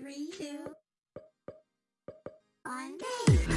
three, two, one, day.